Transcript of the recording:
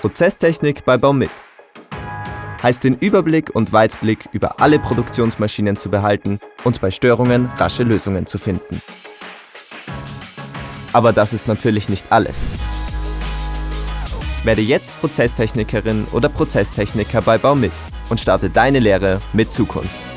Prozesstechnik bei Baumit. Heißt den Überblick und Weitblick über alle Produktionsmaschinen zu behalten und bei Störungen rasche Lösungen zu finden. Aber das ist natürlich nicht alles. Werde jetzt Prozesstechnikerin oder Prozesstechniker bei Baumit und starte deine Lehre mit Zukunft.